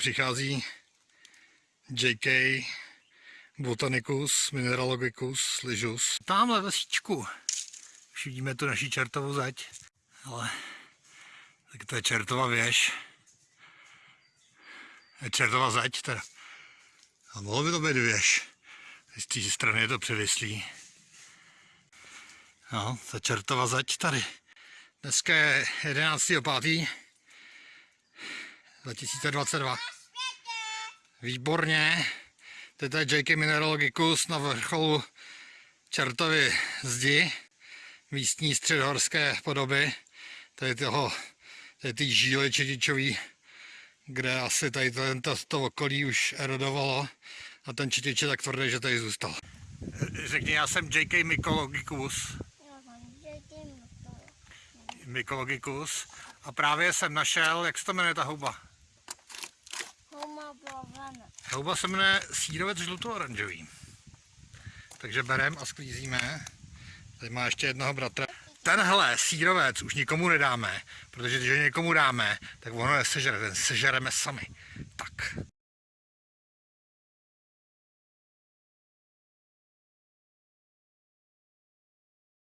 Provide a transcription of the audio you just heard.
Přichází JK Botanicus Mineralogicus Lyžus. Tamhle vesíčku. Už vidíme tu naší čertovou zeď. Ale tak to je čertova věž. Je čertova zeď teda. A mohlo by to být věž. Z té strany je to převislý. No, ta čertova zeď tady. Dneska je 11.5. 2022. Výborně. Teď je JK Mineralogicus na vrcholu Čertovy zdi. Místní středohorské podoby. Tady toho, tady ty žíly četičový, kde asi tady to, to, okolí už erodovalo. A ten četič je tak tvrdý, že tady zůstal. Řekni, já jsem JK Mycologicus. Mycologicus. A právě jsem našel, jak se to jmenuje ta houba? Houba se jmenuje sírovec žluto-oranžový. Takže berem a sklízíme. Tady má ještě jednoho bratra. Tenhle sírovec už nikomu nedáme, protože když ho někomu dáme, tak ono je sežere, ten sežereme sami. Tak.